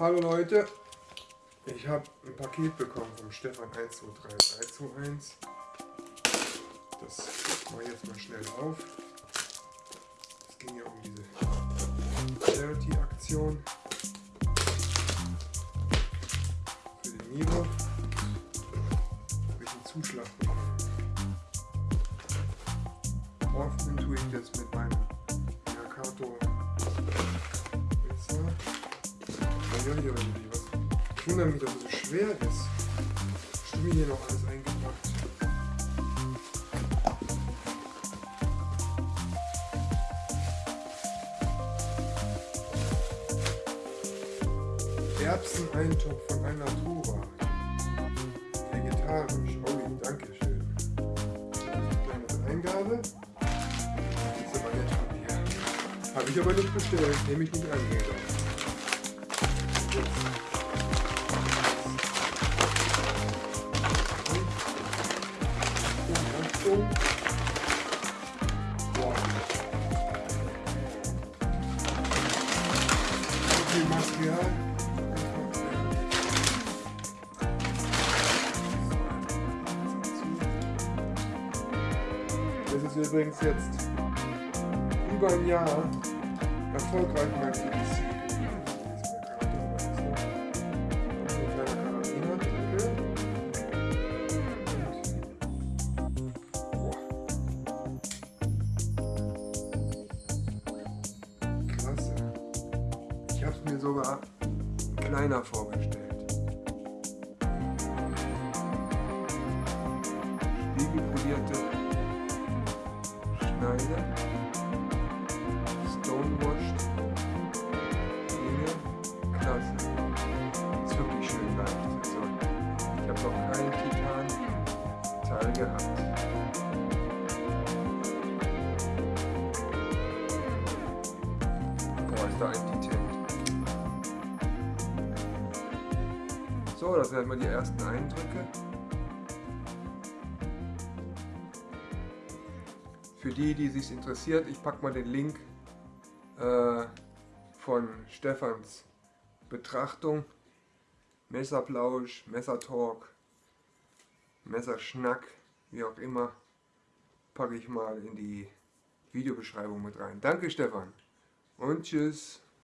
Hallo Leute, ich habe ein Paket bekommen vom Stefan 123321. Das mache ich jetzt mal schnell auf. Es ging ja um diese Charity-Aktion für den Nivo. Habe ich einen Zuschlag bekommen. Öffnen tue ich jetzt mit meinem Uiuiui, was? Ich wundere mich, dass es so schwer ist. Stimmt hier noch alles eingepackt. Erbseneintopf von einer Tura. Vegetarisch. Oh, danke schön. Kleine Eingabe. Das ist aber nett von dir. Habe ich aber nicht bestellt. Nehme ich nicht an. Das ist übrigens jetzt über ein Jahr erfolgreich mein BBC habe es mir sogar kleiner vorgestellt. Spiegelpolierte Schneide, Stonewashed Dinge, klasse. Ist wirklich schön leicht. Also, ich habe noch keinen Titan-Teil gehabt. Boah, ist da ein Titan. So, das sind mal die ersten Eindrücke. Für die, die sich interessiert, ich packe mal den Link äh, von Stefans Betrachtung. Messerplausch, Messertalk, Messerschnack, wie auch immer, packe ich mal in die Videobeschreibung mit rein. Danke Stefan und tschüss.